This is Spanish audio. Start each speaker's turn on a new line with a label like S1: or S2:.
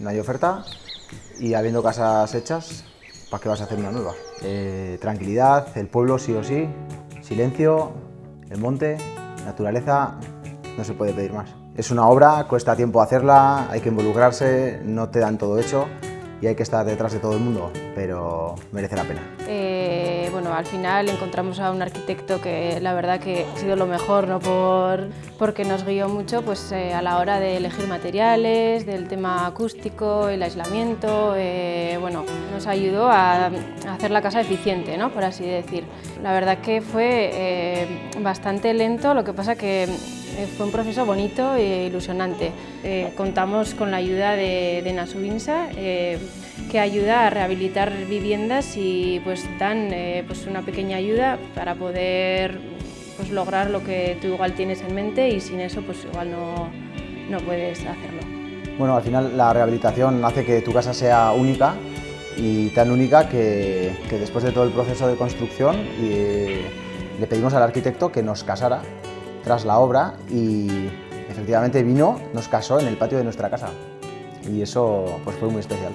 S1: no hay oferta y habiendo casas hechas, ¿para qué vas a hacer una nueva? Eh, tranquilidad, el pueblo sí o sí, silencio, el monte, naturaleza, no se puede pedir más. Es una obra, cuesta tiempo hacerla, hay que involucrarse, no te dan todo hecho y hay que estar detrás de todo el mundo, pero merece la pena.
S2: Eh, bueno, al final encontramos a un arquitecto que la verdad que ha sido lo mejor, ¿no? Por, porque nos guió mucho pues, eh, a la hora de elegir materiales, del tema acústico, el aislamiento, eh, bueno, ayudó a, hacer la casa eficiente, ¿no? por así decir. La verdad que fue bastante lento, lo que pasa que fue un proceso bonito e ilusionante. contamos con la ayuda de, Nasubinsa, que ayuda a rehabilitar viviendas y pues dan eh, pues una pequeña ayuda para poder pues lograr lo que tú igual tienes en mente y sin eso pues igual no, no puedes hacerlo.
S1: Bueno, al final la rehabilitación hace que tu casa sea única y tan única que, que después de todo el proceso de construcción le pedimos al arquitecto que nos casara tras la obra y efectivamente vino, nos casó en el patio de nuestra casa y eso pues fue muy especial.